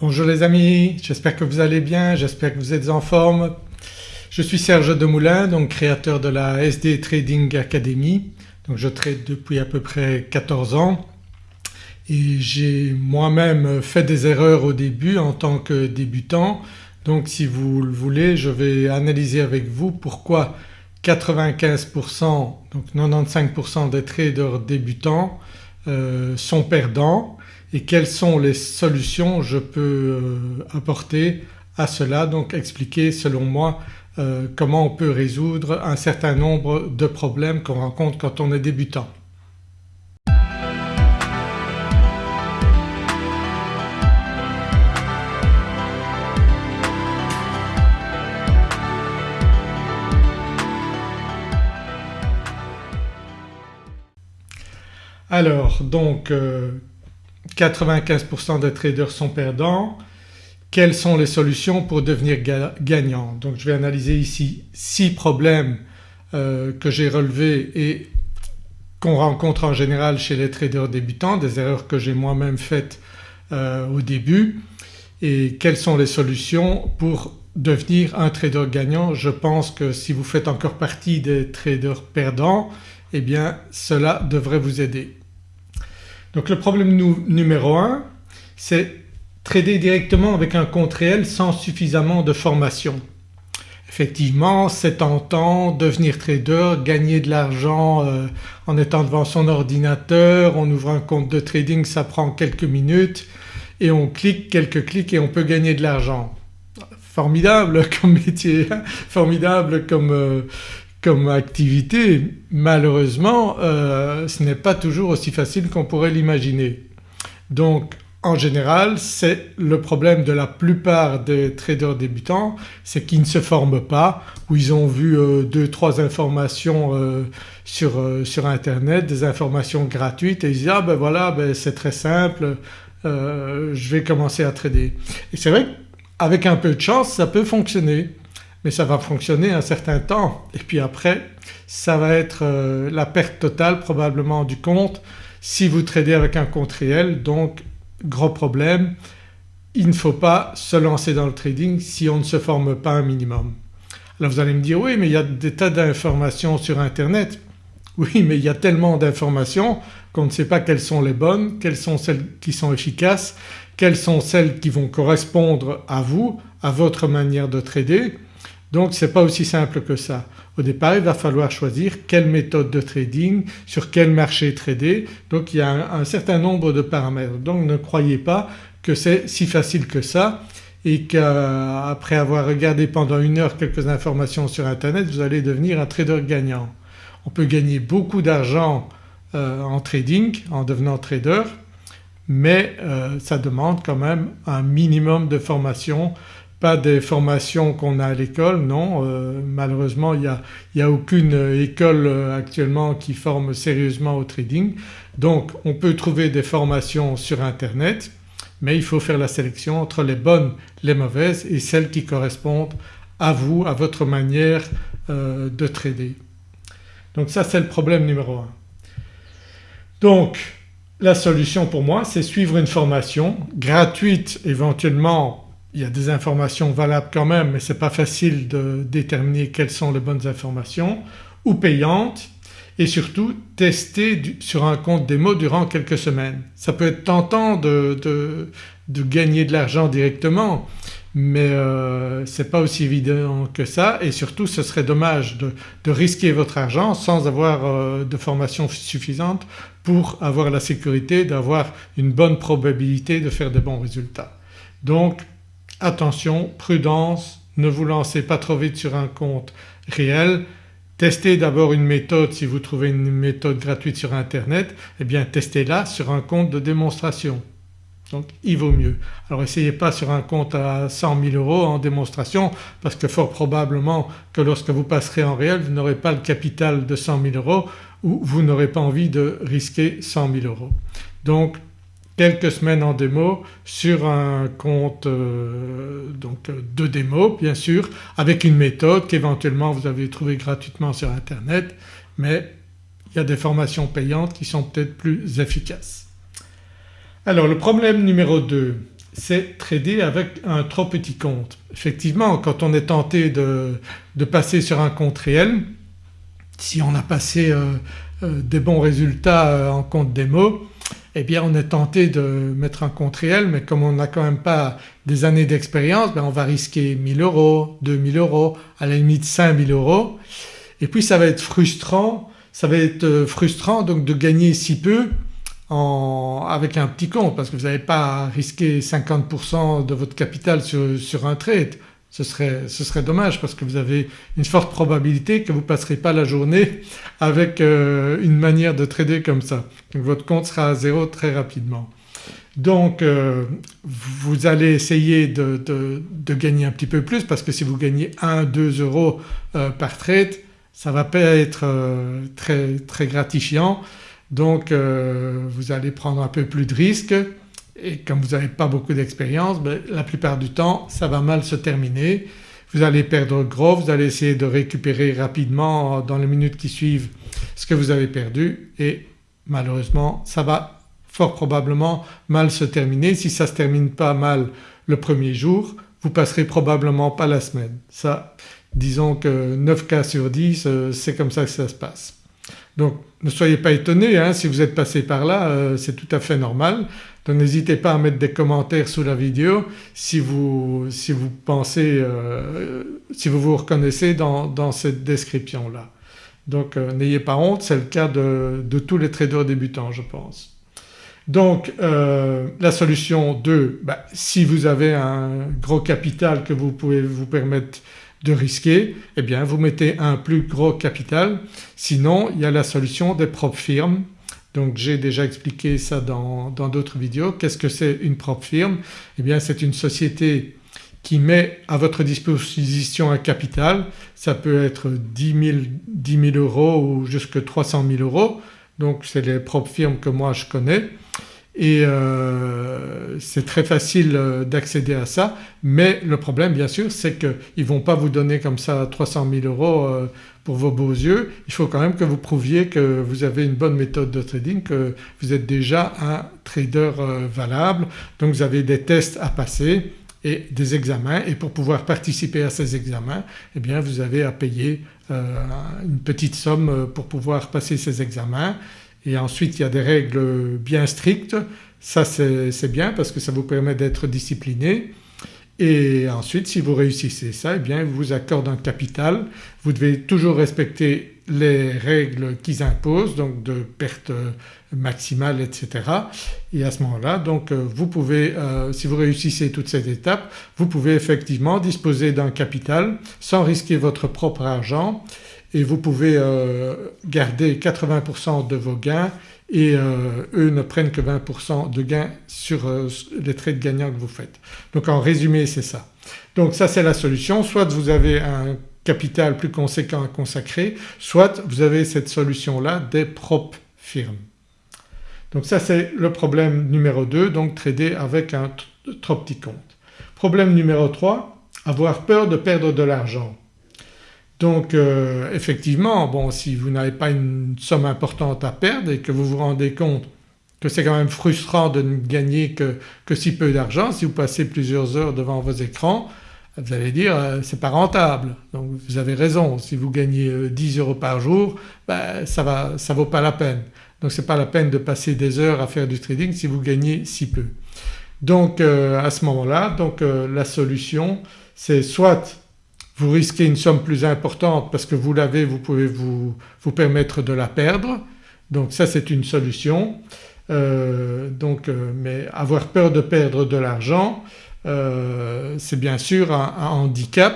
Bonjour les amis, j'espère que vous allez bien, j'espère que vous êtes en forme. Je suis Serge Demoulin donc créateur de la SD Trading Academy. Donc je trade depuis à peu près 14 ans et j'ai moi-même fait des erreurs au début en tant que débutant donc si vous le voulez je vais analyser avec vous pourquoi 95% donc 95% des traders débutants euh, sont perdants et quelles sont les solutions je peux euh, apporter à cela? Donc expliquer selon moi euh, comment on peut résoudre un certain nombre de problèmes qu'on rencontre quand on est débutant. Alors donc 95% des traders sont perdants. Quelles sont les solutions pour devenir gagnant Donc je vais analyser ici 6 problèmes euh, que j'ai relevés et qu'on rencontre en général chez les traders débutants, des erreurs que j'ai moi-même faites euh, au début et quelles sont les solutions pour devenir un trader gagnant? Je pense que si vous faites encore partie des traders perdants eh bien cela devrait vous aider. Donc le problème numéro 1 c'est trader directement avec un compte réel sans suffisamment de formation. Effectivement c'est tentant devenir trader, gagner de l'argent euh, en étant devant son ordinateur, on ouvre un compte de trading ça prend quelques minutes et on clique quelques clics et on peut gagner de l'argent. Formidable comme métier, hein. formidable comme, euh, comme activité malheureusement euh, ce n'est pas toujours aussi facile qu'on pourrait l'imaginer. Donc en général c'est le problème de la plupart des traders débutants c'est qu'ils ne se forment pas ou ils ont vu euh, deux trois informations euh, sur, sur, internet, des informations gratuites et ils disent ah ben voilà ben c'est très simple je vais commencer à trader. Et c'est vrai qu'avec un peu de chance ça peut fonctionner mais ça va fonctionner un certain temps et puis après ça va être euh, la perte totale probablement du compte si vous tradez avec un compte réel donc gros problème il ne faut pas se lancer dans le trading si on ne se forme pas un minimum. Alors vous allez me dire oui mais il y a des tas d'informations sur internet. Oui mais il y a tellement d'informations qu'on ne sait pas quelles sont les bonnes, quelles sont celles qui sont efficaces, quelles sont celles qui vont correspondre à vous, à votre manière de trader donc ce n'est pas aussi simple que ça. Au départ il va falloir choisir quelle méthode de trading, sur quel marché trader donc il y a un, certain nombre de paramètres. Donc ne croyez pas que c'est si facile que ça et qu'après avoir regardé pendant une heure quelques informations sur internet vous allez devenir un trader gagnant. On peut gagner beaucoup d'argent euh, en trading en devenant trader mais euh, ça demande quand même un minimum de formation pas des formations qu'on a à l'école, non euh, malheureusement il n'y a, a, aucune école euh, actuellement qui forme sérieusement au trading donc on peut trouver des formations sur internet mais il faut faire la sélection entre les bonnes, les mauvaises et celles qui correspondent à vous, à votre manière euh, de trader. Donc ça c'est le problème numéro 1. Donc la solution pour moi c'est suivre une formation gratuite éventuellement il y a des informations valables quand même mais ce n'est pas facile de déterminer quelles sont les bonnes informations ou payantes et surtout tester sur un compte démo durant quelques semaines. Ça peut être tentant de, de, gagner de l'argent directement mais euh, ce n'est pas aussi évident que ça et surtout ce serait dommage de, de risquer votre argent sans avoir euh, de formation suffisante pour avoir la sécurité d'avoir une bonne probabilité de faire de bons résultats. Donc attention, prudence, ne vous lancez pas trop vite sur un compte réel, testez d'abord une méthode si vous trouvez une méthode gratuite sur internet eh bien testez-la sur un compte de démonstration donc il vaut mieux. Alors essayez pas sur un compte à 100 000 euros en démonstration parce que fort probablement que lorsque vous passerez en réel vous n'aurez pas le capital de 100 000 euros ou vous n'aurez pas envie de risquer 100 000 euros. Donc quelques semaines en démo sur un compte euh, donc de démo bien sûr avec une méthode qu'éventuellement vous avez trouvée gratuitement sur internet mais il y a des formations payantes qui sont peut-être plus efficaces. Alors le problème numéro 2 c'est trader avec un trop petit compte. Effectivement quand on est tenté de, passer sur un compte réel, si on a passé euh, euh, des bons résultats euh, en compte démo eh bien on est tenté de mettre un compte réel mais comme on n'a quand même pas des années d'expérience ben on va risquer 1000 euros, 2000 euros, à la limite 5000 euros et puis ça va être frustrant, ça va être frustrant donc de gagner si peu avec un petit compte parce que vous n'avez pas risquer 50% de votre capital sur, un trade. Ce serait, ce serait, dommage parce que vous avez une forte probabilité que vous ne passerez pas la journée avec euh, une manière de trader comme ça. Donc votre compte sera à zéro très rapidement. Donc euh, vous allez essayer de, gagner un petit peu plus parce que si vous gagnez 1-2 euros euh, par trade ça ne va pas être très, très gratifiant donc vous allez prendre un peu plus de risques et comme vous n'avez pas beaucoup d'expérience ben, la plupart du temps ça va mal se terminer. Vous allez perdre gros, vous allez essayer de récupérer rapidement dans les minutes qui suivent ce que vous avez perdu et malheureusement ça va fort probablement mal se terminer. Si ça ne se termine pas mal le premier jour vous passerez probablement pas la semaine. Ça disons que 9 cas sur 10 euh, c'est comme ça que ça se passe. Donc ne soyez pas étonnés hein, si vous êtes passé par là euh, c'est tout à fait normal. Donc n'hésitez pas à mettre des commentaires sous la vidéo si vous, si vous pensez, euh, si vous vous reconnaissez dans, cette description là. Donc euh, n'ayez pas honte c'est le cas de, tous les traders débutants je pense. Donc la solution 2, bah, si vous avez un gros capital que vous pouvez vous permettre de risquer eh bien vous mettez un plus gros capital sinon il y a la solution des propres firmes. Donc j'ai déjà expliqué ça dans d'autres vidéos. Qu'est-ce que c'est une propre firme? Eh bien c'est une société qui met à votre disposition un capital, ça peut être 10 000, euros ou jusque 300 000 euros. Donc c'est les propres firmes que moi je connais et euh, c'est très facile euh, d'accéder à ça. Mais le problème bien sûr c'est qu'ils ne vont pas vous donner comme ça 300 000 euros euh, pour vos beaux yeux, il faut quand même que vous prouviez que vous avez une bonne méthode de trading, que vous êtes déjà un trader valable. Donc vous avez des tests à passer et des examens. Et pour pouvoir participer à ces examens eh bien vous avez à payer une petite somme pour pouvoir passer ces examens et ensuite il y a des règles bien strictes, ça c'est bien parce que ça vous permet d'être discipliné et ensuite si vous réussissez ça eh bien ils vous accordent un capital. Vous devez toujours respecter les règles qu'ils imposent donc de perte maximale etc. et à ce moment-là donc euh, vous pouvez euh, si vous réussissez toutes ces étapes vous pouvez effectivement disposer d'un capital sans risquer votre propre argent et vous pouvez euh, garder 80% de vos gains et euh, eux ne prennent que 20% de gains sur euh, les trades gagnants que vous faites. Donc en résumé c'est ça. Donc ça c'est la solution soit vous avez un capital plus conséquent à consacrer soit vous avez cette solution-là des propres firmes. Donc ça c'est le problème numéro 2 donc trader avec un trop petit compte. Problème numéro 3 avoir peur de perdre de l'argent. Donc euh, effectivement bon si vous n'avez pas une somme importante à perdre et que vous vous rendez compte que c'est quand même frustrant de ne gagner que, si peu d'argent, si vous passez plusieurs heures devant vos écrans vous allez dire euh, c'est pas rentable. Donc vous avez raison si vous gagnez 10 euh, euros par jour ben, ça ne ça vaut pas la peine. Donc c'est pas la peine de passer des heures à faire du trading si vous gagnez si peu. Donc à ce moment-là donc la solution c'est soit vous risquez une somme plus importante parce que vous l'avez vous pouvez vous, vous, permettre de la perdre. Donc ça c'est une solution. Euh, donc euh, mais avoir peur de perdre de l'argent euh, c'est bien sûr un, handicap.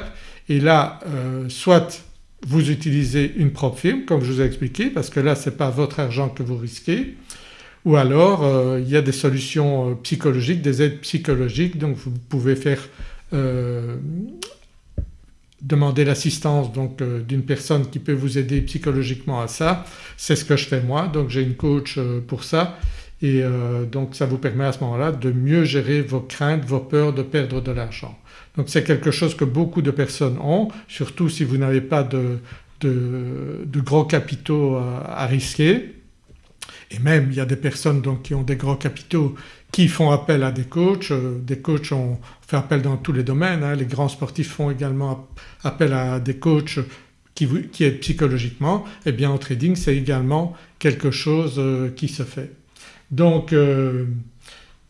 Et là soit vous utilisez une propre firme comme je vous ai expliqué parce que là ce n'est pas votre argent que vous risquez ou alors il y a des solutions psychologiques, des aides psychologiques. Donc vous pouvez faire demander l'assistance donc euh, d'une personne qui peut vous aider psychologiquement à ça. C'est ce que je fais moi donc j'ai une coach euh, pour ça et euh, donc ça vous permet à ce moment-là de mieux gérer vos craintes, vos peurs de perdre de l'argent. Donc c'est quelque chose que beaucoup de personnes ont surtout si vous n'avez pas de, de, gros capitaux à, risquer et même il y a des personnes donc qui ont des gros capitaux qui font appel à des coachs. Des coachs ont appel dans tous les domaines, hein. les grands sportifs font également appel à des coachs qui, qui aident psychologiquement. Eh bien en trading c'est également quelque chose qui se fait. Donc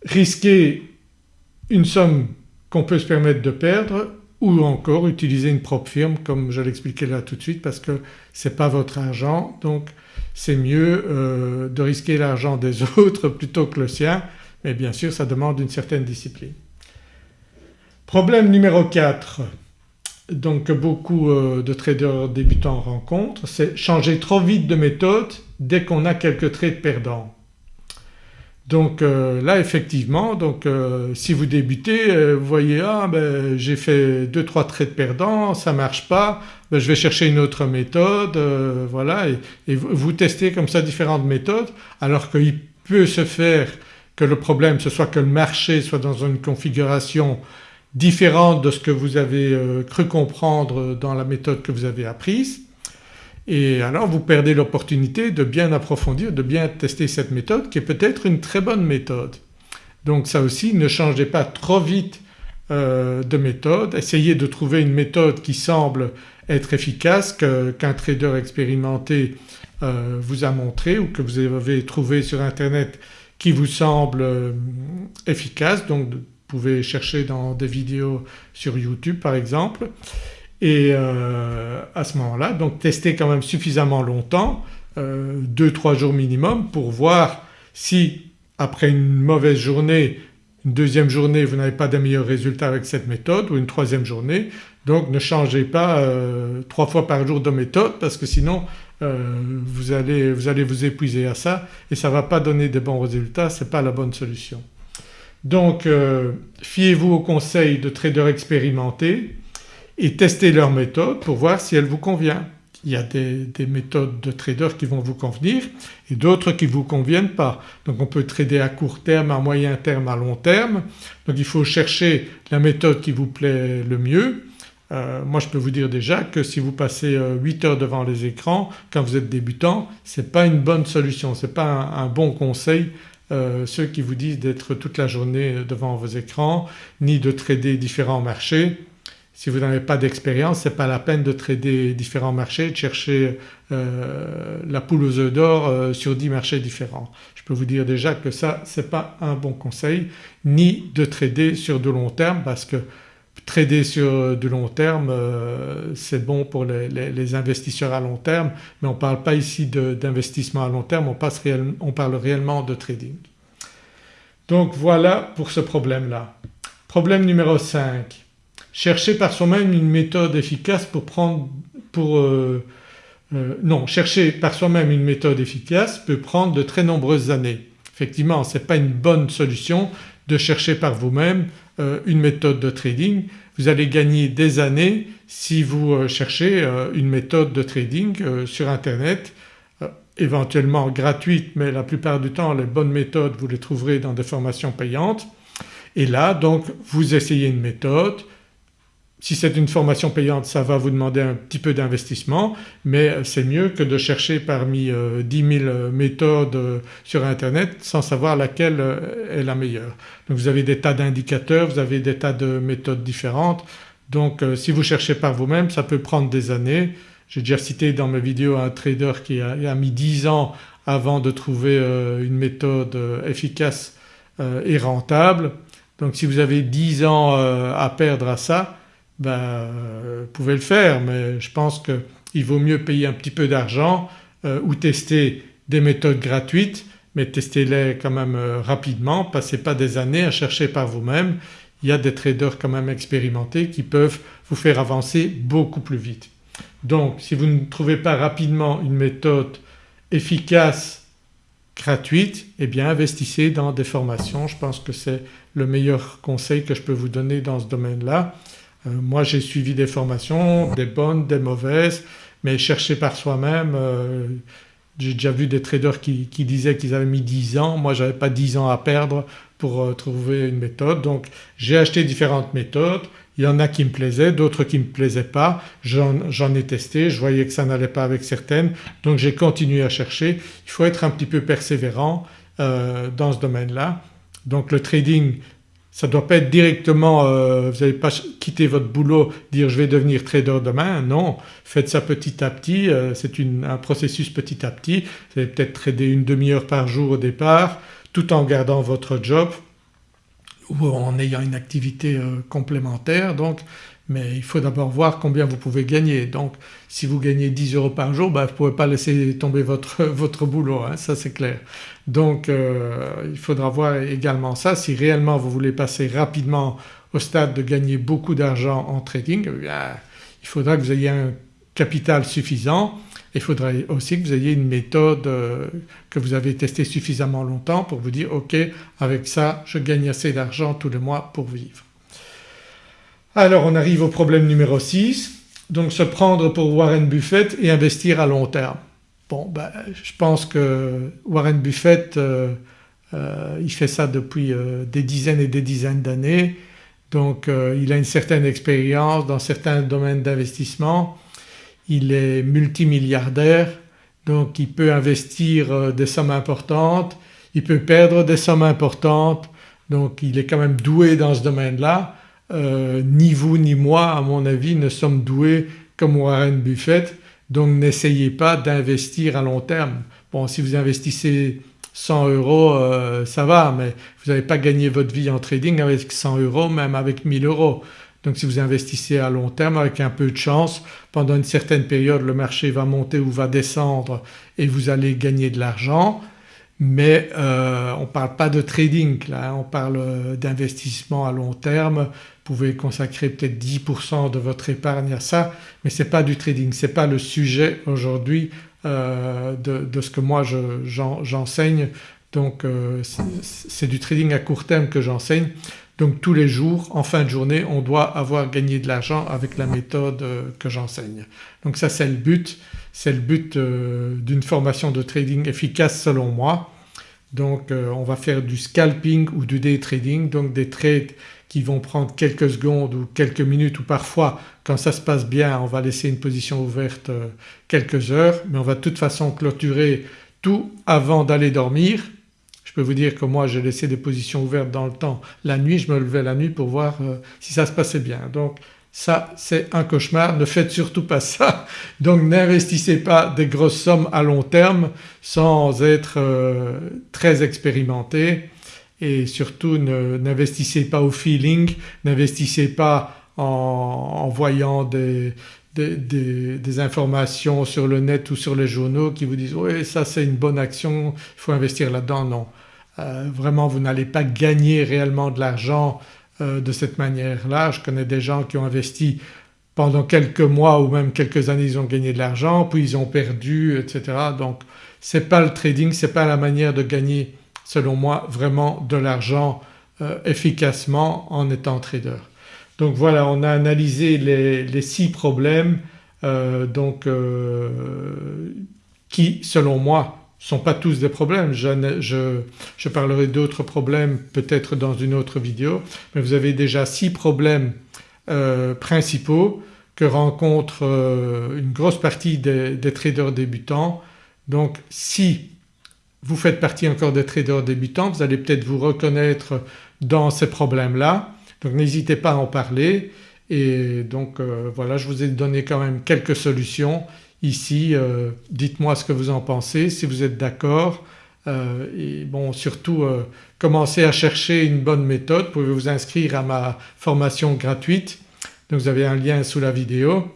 risquer une somme qu'on peut se permettre de perdre ou encore utiliser une propre firme comme je l'expliquais là tout de suite parce que ce n'est pas votre argent donc c'est mieux euh, de risquer l'argent des autres plutôt que le sien mais bien sûr ça demande une certaine discipline. Problème numéro 4 donc beaucoup euh, de traders débutants rencontrent c'est changer trop vite de méthode dès qu'on a quelques trades perdants. Donc euh, là effectivement donc euh, si vous débutez vous voyez ah ben j'ai fait 2-3 trades perdants, ça ne marche pas, ben, je vais chercher une autre méthode voilà et, vous testez comme ça différentes méthodes alors qu'il peut se faire que le problème ce soit que le marché soit dans une configuration différente de ce que vous avez cru comprendre dans la méthode que vous avez apprise. Et alors vous perdez l'opportunité de bien approfondir, de bien tester cette méthode qui est peut-être une très bonne méthode. Donc ça aussi ne changez pas trop vite euh, de méthode, essayez de trouver une méthode qui semble être efficace, qu'un trader expérimenté euh, vous a montré ou que vous avez trouvé sur internet qui vous semble euh, efficace. Donc pouvez chercher dans des vidéos sur YouTube par exemple et euh, à ce moment-là donc tester quand même suffisamment longtemps, 2-3 euh, jours minimum pour voir si après une mauvaise journée, une deuxième journée vous n'avez pas de meilleurs résultats avec cette méthode ou une troisième journée donc ne changez pas euh, trois fois par jour de méthode parce que sinon vous allez, vous, allez, vous épuiser à ça et ça ne va pas donner de bons résultats, ce n'est pas la bonne solution. Donc fiez-vous aux conseils de traders expérimentés et testez leur méthode pour voir si elle vous convient. Il y a des, méthodes de traders qui vont vous convenir et d'autres qui ne vous conviennent pas. Donc on peut trader à court terme, à moyen terme, à long terme. Donc il faut chercher la méthode qui vous plaît le mieux. Euh, moi je peux vous dire déjà que si vous passez 8 euh, heures devant les écrans quand vous êtes débutant ce n'est pas une bonne solution, ce n'est pas un, bon conseil euh, ceux qui vous disent d'être toute la journée devant vos écrans ni de trader différents marchés. Si vous n'avez pas d'expérience ce n'est pas la peine de trader différents marchés, de chercher euh, la poule aux œufs d'or euh, sur 10 marchés différents. Je peux vous dire déjà que ça ce n'est pas un bon conseil ni de trader sur de long terme parce que trader sur du long terme euh, c'est bon pour les, investisseurs à long terme mais on ne parle pas ici d'investissement à long terme, on, parle réellement de trading. Donc voilà pour ce problème-là. Problème numéro 5 chercher par soi-même une méthode efficace pour prendre pour euh, euh, non chercher par soi-même une méthode efficace peut prendre de très nombreuses années. Effectivement ce n'est pas une bonne solution de chercher par vous-même euh, une méthode de trading. Vous allez gagner des années si vous cherchez une méthode de trading sur internet éventuellement gratuite mais la plupart du temps les bonnes méthodes vous les trouverez dans des formations payantes. Et là donc vous essayez une méthode, si c'est une formation payante ça va vous demander un petit peu d'investissement mais c'est mieux que de chercher parmi 10 euh, 000 euh, méthodes euh, sur internet sans savoir laquelle est la meilleure. Donc vous avez des tas d'indicateurs, vous avez des tas de méthodes différentes donc si vous cherchez par vous-même ça peut prendre des années. J'ai déjà cité dans mes vidéos un trader qui a, a mis 10 ans avant de trouver une méthode efficace et rentable. Donc si vous avez 10 ans à perdre à ça ben, vous pouvez le faire mais je pense qu'il vaut mieux payer un petit peu d'argent euh, ou tester des méthodes gratuites mais testez-les quand même euh, rapidement, passez pas des années à chercher par vous-même. Il y a des traders quand même expérimentés qui peuvent vous faire avancer beaucoup plus vite. Donc si vous ne trouvez pas rapidement une méthode efficace gratuite eh bien investissez dans des formations. Je pense que c'est le meilleur conseil que je peux vous donner dans ce domaine-là. Euh, moi j'ai suivi des formations, des bonnes, des mauvaises mais chercher par soi-même euh, j'ai déjà vu des traders qui, disaient qu'ils avaient mis 10 ans, moi j'avais pas 10 ans à perdre pour euh, trouver une méthode. Donc j'ai acheté différentes méthodes, il y en a qui me plaisaient, d'autres qui ne me plaisaient pas, j'en ai testé, je voyais que ça n'allait pas avec certaines. Donc j'ai continué à chercher. Il faut être un petit peu persévérant dans ce domaine-là. Donc le trading ça ne doit pas être directement, euh, vous n'allez pas quitter votre boulot, dire je vais devenir trader demain, non, faites ça petit à petit, euh, c'est un processus petit à petit, vous allez peut-être trader une demi-heure par jour au départ tout en gardant votre job ou en ayant une activité euh, complémentaire. Donc mais il faut d'abord voir combien vous pouvez gagner. Donc si vous gagnez 10 euros par jour ben, vous ne pouvez pas laisser tomber votre, votre boulot, hein, ça c'est clair. Donc euh, il faudra voir également ça si réellement vous voulez passer rapidement au stade de gagner beaucoup d'argent en trading eh il faudra que vous ayez un capital suffisant il faudra aussi que vous ayez une méthode euh, que vous avez testée suffisamment longtemps pour vous dire ok avec ça je gagne assez d'argent tous les mois pour vivre. Alors on arrive au problème numéro 6 donc se prendre pour Warren Buffett et investir à long terme. Bon ben, je pense que Warren Buffett euh, euh, il fait ça depuis euh, des dizaines et des dizaines d'années. Donc il a une certaine expérience dans certains domaines d'investissement. Il est multimilliardaire. Donc il peut investir des sommes importantes, il peut perdre des sommes importantes. Donc il est quand même doué dans ce domaine-là euh, ni vous ni moi à mon avis ne sommes doués comme Warren Buffett donc n'essayez pas d'investir à long terme. Bon si vous investissez 100 euros euh, ça va mais vous n'allez pas gagner votre vie en trading avec 100 euros même avec 1000 euros. Donc si vous investissez à long terme avec un peu de chance pendant une certaine période le marché va monter ou va descendre et vous allez gagner de l'argent mais euh, on ne parle pas de trading là, hein. on parle d'investissement à long terme vous pouvez consacrer peut-être 10% de votre épargne à ça mais ce n'est pas du trading, ce n'est pas le sujet aujourd'hui euh, de, ce que moi j'enseigne donc euh, c'est du trading à court terme que j'enseigne donc tous les jours en fin de journée on doit avoir gagné de l'argent avec la méthode euh, que j'enseigne. Donc ça c'est le but, c'est le but d'une formation de trading efficace selon moi. Donc on va faire du scalping ou du day trading donc des trades qui vont prendre quelques secondes ou quelques minutes ou parfois quand ça se passe bien on va laisser une position ouverte euh, quelques heures mais on va de toute façon clôturer tout avant d'aller dormir. Je peux vous dire que moi j'ai laissé des positions ouvertes dans le temps la nuit, je me levais la nuit pour voir euh, si ça se passait bien. Donc ça c'est un cauchemar, ne faites surtout pas ça. Donc n'investissez pas des grosses sommes à long terme sans être euh, très expérimenté et surtout n'investissez pas au feeling, n'investissez pas en, voyant des, des, informations sur le net ou sur les journaux qui vous disent oui ça c'est une bonne action, il faut investir là-dedans. Non, euh, vraiment vous n'allez pas gagner réellement de l'argent euh, de cette manière-là. Je connais des gens qui ont investi pendant quelques mois ou même quelques années ils ont gagné de l'argent puis ils ont perdu etc. Donc ce n'est pas le trading, ce n'est pas la manière de gagner selon moi vraiment de l'argent euh, efficacement en étant trader. Donc voilà on a analysé les, six problèmes euh, donc euh, qui selon moi ne sont pas tous des problèmes. Je, parlerai d'autres problèmes peut-être dans une autre vidéo mais vous avez déjà six problèmes principaux que rencontrent une grosse partie des, des traders débutants. Donc si vous faites partie encore des traders débutants, vous allez peut-être vous reconnaître dans ces problèmes-là donc n'hésitez pas à en parler et donc euh, voilà je vous ai donné quand même quelques solutions ici. Euh, dites-moi ce que vous en pensez si vous êtes d'accord euh, et bon surtout commencez à chercher une bonne méthode. Vous pouvez vous inscrire à ma formation gratuite? Donc vous avez un lien sous la vidéo.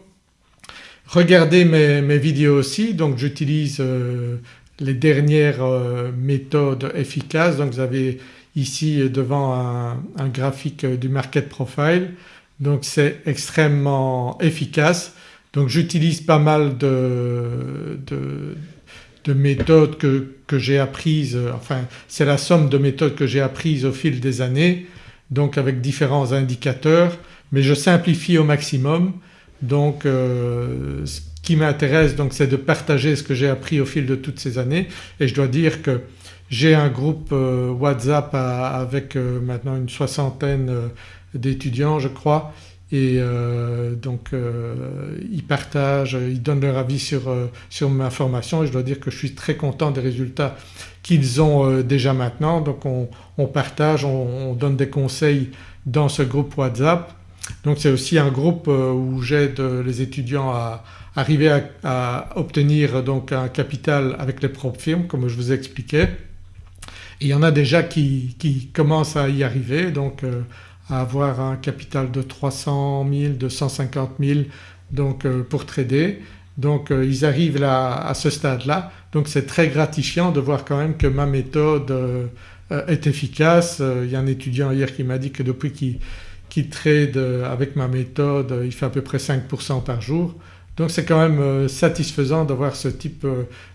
Regardez mes, mes vidéos aussi donc j'utilise les dernières euh, méthodes efficaces. Donc vous avez ici devant un, graphique du market profile donc c'est extrêmement efficace. Donc j'utilise pas mal de, de, méthodes que, que j'ai apprises, enfin c'est la somme de méthodes que j'ai apprises au fil des années donc avec différents indicateurs mais je simplifie au maximum donc euh, qui m'intéresse donc c'est de partager ce que j'ai appris au fil de toutes ces années et je dois dire que j'ai un groupe euh, WhatsApp avec euh, maintenant une soixantaine euh, d'étudiants je crois et donc ils partagent, ils donnent leur avis sur, sur ma formation et je dois dire que je suis très content des résultats qu'ils ont déjà maintenant. Donc on, partage, on, donne des conseils dans ce groupe WhatsApp. Donc c'est aussi un groupe où j'aide les étudiants à arriver à, obtenir donc un capital avec les propres firmes comme je vous expliquais. Et il y en a déjà qui, qui commencent à y arriver donc à avoir un capital de 300 000, 250 000 donc euh, pour trader. Donc euh, ils arrivent là à ce stade-là donc c'est très gratifiant de voir quand même que ma méthode euh, est efficace. Il y a un étudiant hier qui m'a dit que depuis qu'il trade avec ma méthode il fait à peu près 5% par jour. Donc c'est quand même satisfaisant d'avoir ce type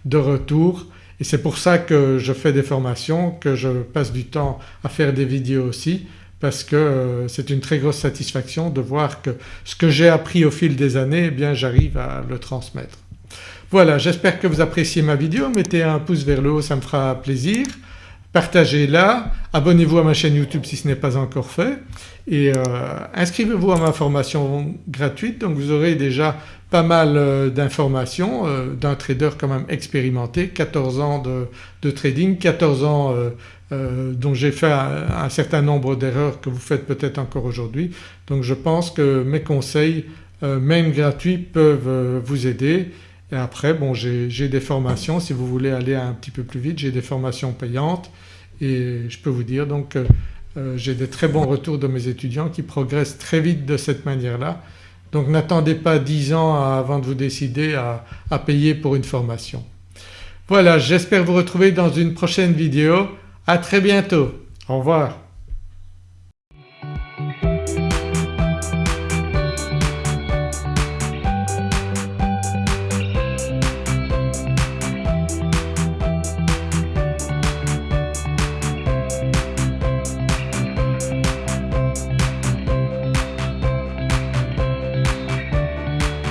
de retour et c'est pour ça que je fais des formations, que je passe du temps à faire des vidéos aussi parce que euh, c'est une très grosse satisfaction de voir que ce que j'ai appris au fil des années eh bien j'arrive à le transmettre. Voilà j'espère que vous appréciez ma vidéo, mettez un pouce vers le haut ça me fera plaisir, partagez-la, abonnez-vous à ma chaîne YouTube si ce n'est pas encore fait et euh, inscrivez-vous à ma formation gratuite donc vous aurez déjà pas mal euh, d'informations d'un trader quand même expérimenté, 14 ans de, trading, 14 ans euh, dont j'ai fait un, certain nombre d'erreurs que vous faites peut-être encore aujourd'hui. Donc je pense que mes conseils euh, même gratuits peuvent euh, vous aider et après bon j'ai des formations si vous voulez aller un petit peu plus vite j'ai des formations payantes et je peux vous dire donc j'ai des très bons retours de mes étudiants qui progressent très vite de cette manière-là. Donc n'attendez pas 10 ans avant de vous décider à payer pour une formation. Voilà j'espère vous retrouver dans une prochaine vidéo. À très bientôt. Au revoir.